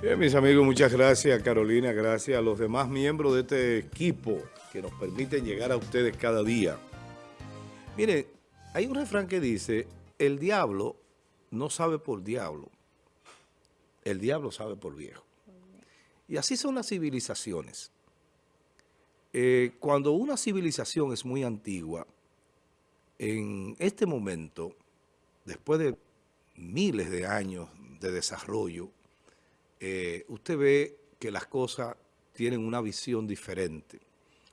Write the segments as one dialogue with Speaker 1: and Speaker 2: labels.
Speaker 1: Bien, mis amigos, muchas gracias Carolina, gracias a los demás miembros de este equipo que nos permiten llegar a ustedes cada día. Miren, hay un refrán que dice, el diablo no sabe por diablo, el diablo sabe por viejo. Y así son las civilizaciones. Eh, cuando una civilización es muy antigua, en este momento, después de miles de años de desarrollo, eh, usted ve que las cosas tienen una visión diferente.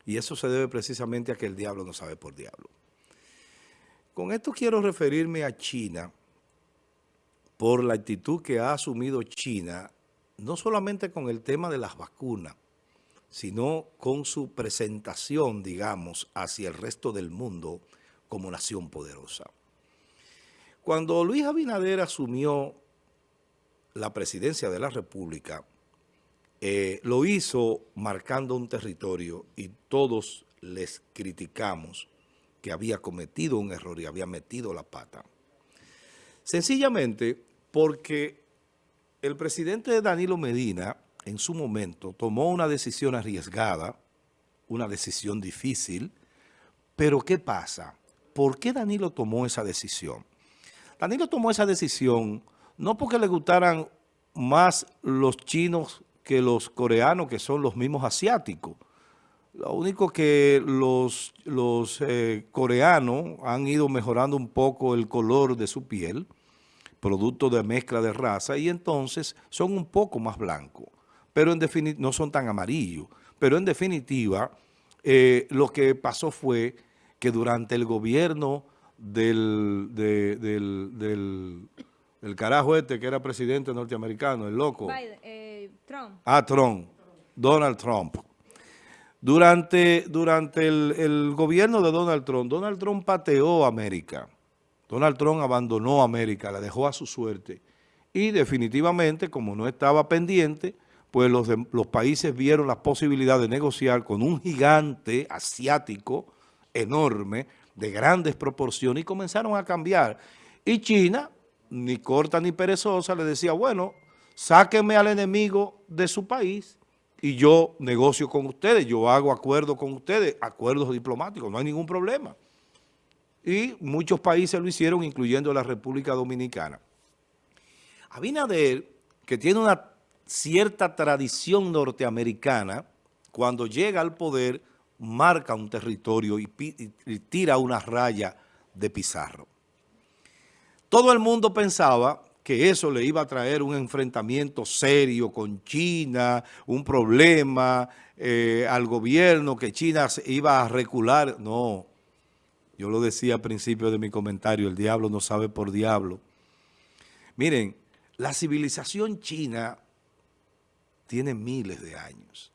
Speaker 1: Y eso se debe precisamente a que el diablo no sabe por diablo. Con esto quiero referirme a China por la actitud que ha asumido China, no solamente con el tema de las vacunas, sino con su presentación, digamos, hacia el resto del mundo como nación poderosa. Cuando Luis Abinader asumió la presidencia de la República, eh, lo hizo marcando un territorio y todos les criticamos que había cometido un error y había metido la pata. Sencillamente porque el presidente Danilo Medina en su momento tomó una decisión arriesgada, una decisión difícil, pero ¿qué pasa? ¿Por qué Danilo tomó esa decisión? Danilo tomó esa decisión no porque le gustaran más los chinos que los coreanos, que son los mismos asiáticos. Lo único que los, los eh, coreanos han ido mejorando un poco el color de su piel, producto de mezcla de raza, y entonces son un poco más blancos, pero en definitiva no son tan amarillos. Pero en definitiva, eh, lo que pasó fue que durante el gobierno del, del el carajo este que era presidente norteamericano, el loco. Eh, Trump. Ah, Trump. Donald Trump. Durante, durante el, gobierno de Donald Trump, Donald Trump pateó a América. Donald Trump abandonó América, la dejó a su suerte. Y definitivamente, como no estaba pendiente, pues los, los países vieron la posibilidad de negociar con un gigante asiático enorme, de grandes proporciones, y comenzaron a cambiar. Y China ni corta ni perezosa, le decía, bueno, sáquenme al enemigo de su país y yo negocio con ustedes, yo hago acuerdos con ustedes, acuerdos diplomáticos, no hay ningún problema. Y muchos países lo hicieron, incluyendo la República Dominicana. Abinader, que tiene una cierta tradición norteamericana, cuando llega al poder, marca un territorio y, y tira una raya de pizarro. Todo el mundo pensaba que eso le iba a traer un enfrentamiento serio con China, un problema eh, al gobierno, que China iba a recular. No, yo lo decía al principio de mi comentario, el diablo no sabe por diablo. Miren, la civilización china tiene miles de años.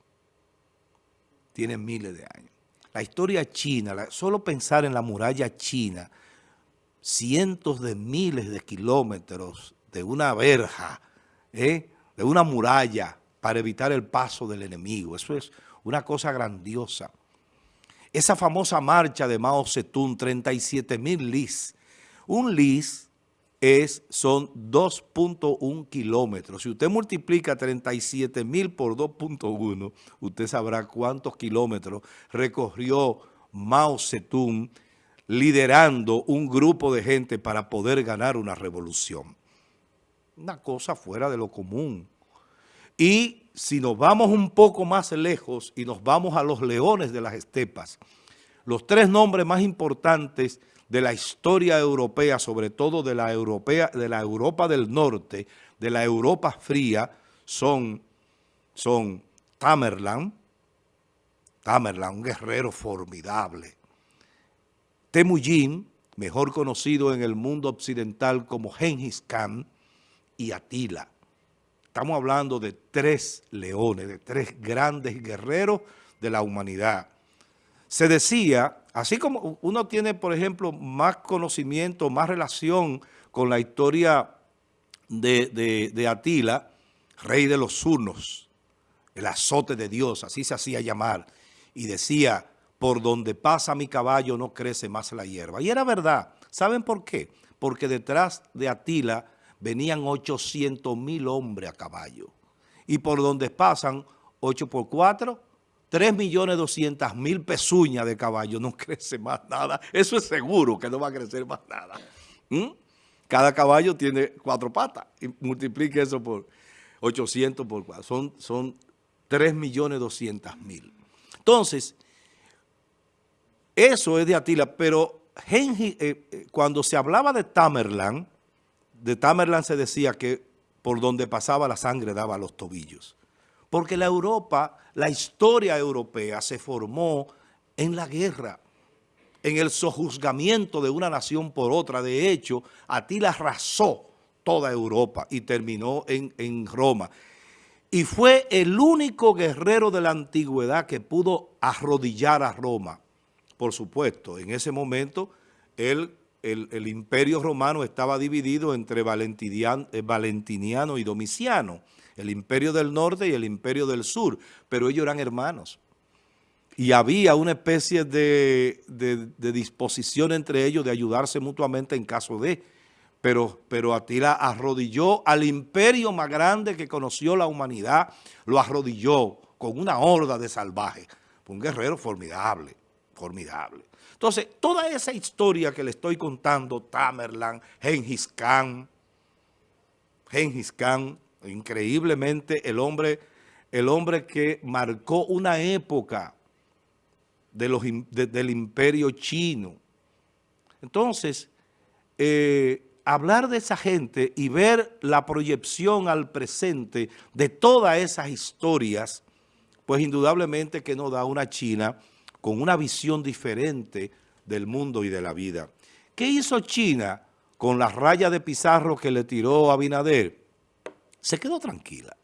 Speaker 1: Tiene miles de años. La historia china, solo pensar en la muralla china, cientos de miles de kilómetros de una verja, ¿eh? de una muralla para evitar el paso del enemigo. Eso es una cosa grandiosa. Esa famosa marcha de Mao Zedong, 37 mil lis. Un lis es, son 2.1 kilómetros. Si usted multiplica 37 mil por 2.1, usted sabrá cuántos kilómetros recorrió Mao Zedong liderando un grupo de gente para poder ganar una revolución. Una cosa fuera de lo común. Y si nos vamos un poco más lejos y nos vamos a los leones de las estepas, los tres nombres más importantes de la historia europea, sobre todo de la, europea, de la Europa del Norte, de la Europa fría, son, son Tamerlán, Tamerlán, un guerrero formidable, Temujin, mejor conocido en el mundo occidental como Genghis Khan, y Atila. Estamos hablando de tres leones, de tres grandes guerreros de la humanidad. Se decía, así como uno tiene, por ejemplo, más conocimiento, más relación con la historia de, de Atila, rey de los Hunos, el azote de Dios, así se hacía llamar, y decía, por donde pasa mi caballo no crece más la hierba. Y era verdad. ¿Saben por qué? Porque detrás de Atila venían 800 mil hombres a caballo. y por donde pasan 8 por 4, 3 millones 200 mil pezuñas de caballo, no crece más nada. Eso es seguro que no va a crecer más nada. ¿Mm? Cada caballo tiene cuatro patas y multiplique eso por 800 por 4. Son, son 3 millones 200 mil. Entonces, eso es de Atila, pero eh, eh, cuando se hablaba de Tamerlán, de Tamerlán se decía que por donde pasaba la sangre daba los tobillos. Porque la Europa, la historia europea se formó en la guerra, en el sojuzgamiento de una nación por otra. De hecho, Atila arrasó toda Europa y terminó en, en Roma. Y fue el único guerrero de la antigüedad que pudo arrodillar a Roma. Por supuesto, en ese momento el, el, imperio romano estaba dividido entre eh, Valentiniano y Domiciano, el imperio del norte y el imperio del sur, pero ellos eran hermanos. Y había una especie de, de disposición entre ellos de ayudarse mutuamente en caso de pero, pero Atila arrodilló al imperio más grande que conoció la humanidad, lo arrodilló con una horda de salvajes. un guerrero formidable, formidable. Entonces, toda esa historia que le estoy contando, Tamerlan, Gengis Khan, Gengis Khan, increíblemente el hombre, el hombre que marcó una época del imperio chino. Entonces, eh, hablar de esa gente y ver la proyección al presente de todas esas historias, pues indudablemente que nos da una China con una visión diferente del mundo y de la vida. ¿Qué hizo China con la raya de Pizarro que le tiró a Abinader? Se quedó tranquila.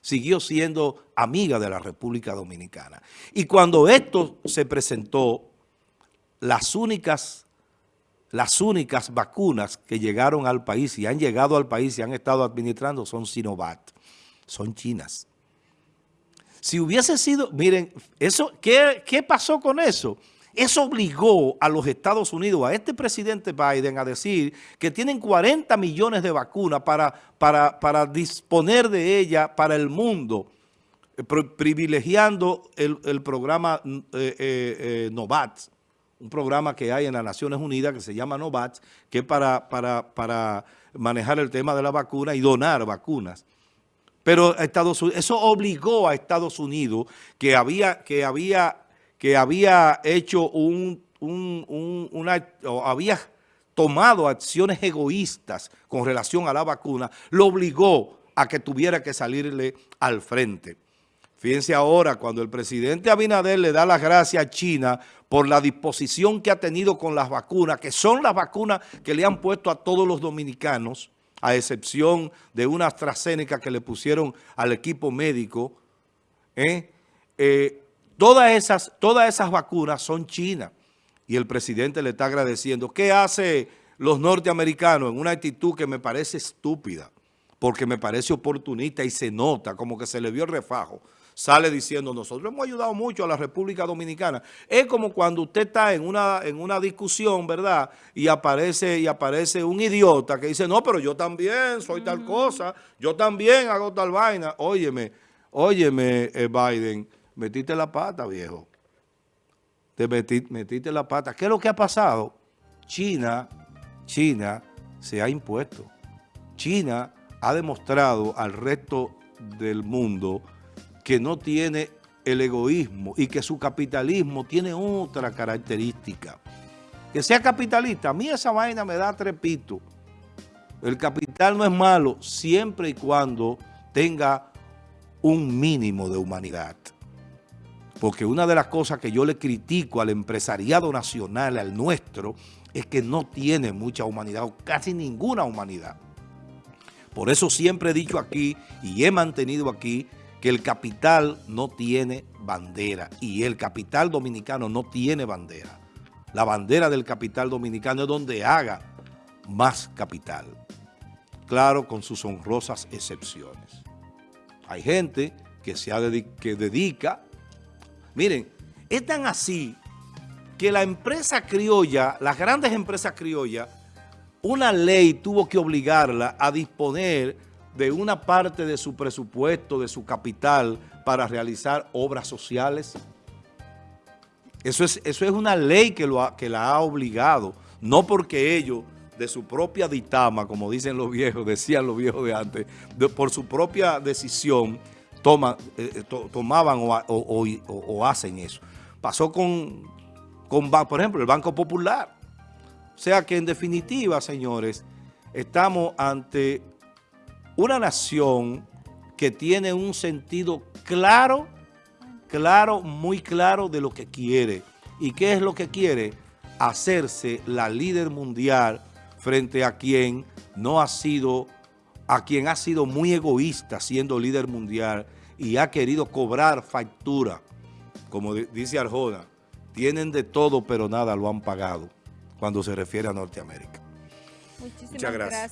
Speaker 1: Siguió siendo amiga de la República Dominicana. Y cuando esto se presentó, las únicas las únicas vacunas que llegaron al país y han llegado al país y han estado administrando son Sinovac, son chinas. Si hubiese sido, miren, eso, ¿qué, qué pasó con eso? Eso obligó a los Estados Unidos, a este presidente Biden, a decir que tienen 40 millones de vacunas para, para, para disponer de ella para el mundo, eh, privilegiando el, programa eh, eh, Novats un programa que hay en las Naciones Unidas que se llama NOVAX, que es para, para, manejar el tema de la vacuna y donar vacunas. Pero Estados Unidos, eso obligó a Estados Unidos, que había, que había, que había hecho un, una, había tomado acciones egoístas con relación a la vacuna, lo obligó a que tuviera que salirle al frente. Fíjense ahora, cuando el presidente Abinader le da las gracias a China por la disposición que ha tenido con las vacunas, que son las vacunas que le han puesto a todos los dominicanos, a excepción de una AstraZeneca que le pusieron al equipo médico, ¿eh? Eh, todas, esas, todas esas vacunas son chinas. Y el presidente le está agradeciendo. ¿Qué hace los norteamericanos en una actitud que me parece estúpida? Porque me parece oportunista y se nota como que se le vio el refajo sale diciendo nosotros hemos ayudado mucho a la República Dominicana. Es como cuando usted está en una, en una discusión, ¿verdad? Y aparece, y aparece un idiota que dice, no, pero yo también soy tal cosa, yo también hago tal vaina. Óyeme, óyeme, eh, Biden, metiste la pata, viejo. Te metiste la pata. ¿Qué es lo que ha pasado? China, China se ha impuesto. China ha demostrado al resto del mundo que no tiene el egoísmo y que su capitalismo tiene otra característica. Que sea capitalista, a mí esa vaina me da trepito. El capital no es malo siempre y cuando tenga un mínimo de humanidad. Porque una de las cosas que yo le critico al empresariado nacional, al nuestro, es que no tiene mucha humanidad o casi ninguna humanidad. Por eso siempre he dicho aquí y he mantenido aquí que el capital no tiene bandera y el capital dominicano no tiene bandera. La bandera del capital dominicano es donde haga más capital. Claro, con sus honrosas excepciones. Hay gente que se ha que dedica... Miren, es tan así que la empresa criolla, las grandes empresas criollas, una ley tuvo que obligarla a disponer de una parte de su presupuesto, de su capital, para realizar obras sociales? Eso es, eso es una ley que, lo que la ha obligado, no porque ellos de su propia ditama, como dicen los viejos, decían los viejos de antes, por su propia decisión toma, eh, eh, tomaban o, hacen eso. Pasó con, con, por ejemplo, el Banco Popular. O sea que en definitiva, señores, estamos ante una nación que tiene un sentido claro, claro, muy claro de lo que quiere. ¿Y qué es lo que quiere? Hacerse la líder mundial frente a quien no ha sido, a quien ha sido muy egoísta siendo líder mundial y ha querido cobrar factura. Como dice Arjona, tienen de todo pero nada lo han pagado cuando se refiere a Norteamérica.
Speaker 2: Muchas gracias.